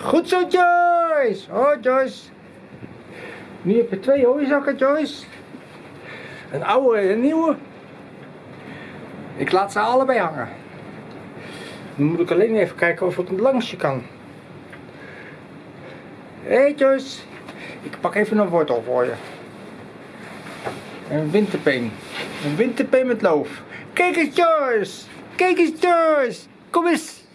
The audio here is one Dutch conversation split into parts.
Goed zo, Joyce. Oh, Joyce. Nu heb je twee hooizakken, Joyce. Een oude en een nieuwe. Ik laat ze allebei hangen. Dan moet ik alleen even kijken of ik het langsje kan. Hé hey Joyce, ik pak even een wortel voor je. Een winterpeen. Een winterpeen met loof. Kijk eens Joyce! Kijk eens Joyce! Kom eens!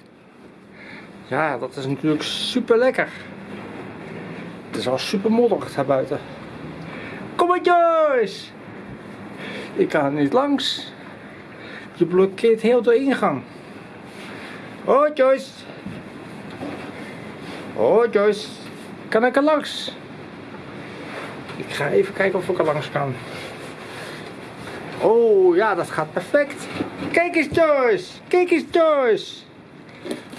Ja, dat is natuurlijk super lekker. Het is al super modderig daar buiten. Kom maar Joyce! Ik kan er niet langs. Je blokkeert heel de ingang. Oh Joyce. Oh Joyce. Kan ik er langs? Ik ga even kijken of ik er langs kan. Oh ja, dat gaat perfect. Kijk eens Joyce. Kijk eens Joyce.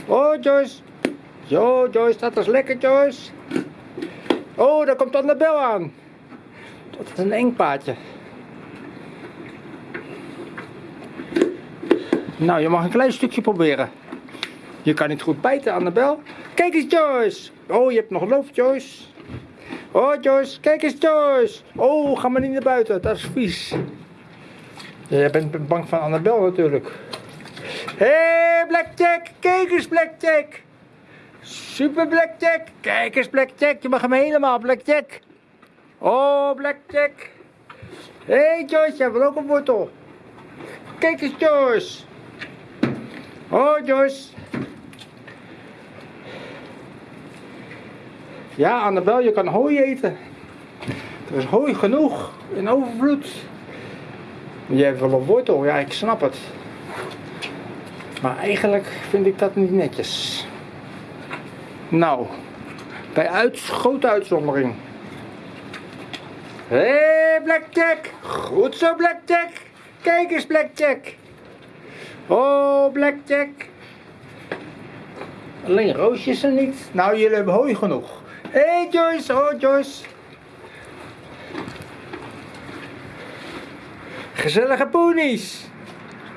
Oh Joyce. Zo Joyce, dat is lekker Joyce. Oh, daar komt Annabel aan. Dat is een eng paadje. Nou, je mag een klein stukje proberen. Je kan niet goed bijten, Annabel. Kijk eens, Joyce. Oh, je hebt nog loof, Joyce. Oh, Joyce. Kijk eens, Joyce. Oh, ga maar niet naar buiten. Dat is vies. Jij bent bang van Annabel natuurlijk. Hé, hey, Blackjack. Kijk eens, Blackjack. Super Blackjack. Kijk eens, Blackjack. Je mag hem helemaal, Blackjack. Oh, Blackjack. Hé, hey, Joyce. Jij wil ook een wortel. Kijk eens, Joyce. Oh, Joyce. Ja, Annabel, je kan hooi eten. Er is hooi genoeg, in overvloed. Jij hebt wel een wortel, ja, ik snap het. Maar eigenlijk vind ik dat niet netjes. Nou, bij uit, grote uitzondering. Hé, Blackjack! Goed zo, Blackjack! Kijk eens, Blackjack! Oh, Blackjack! Alleen roosjes er niet. Nou, jullie hebben hooi genoeg. Hé hey Joyce, oh Joyce. Gezellige ponies.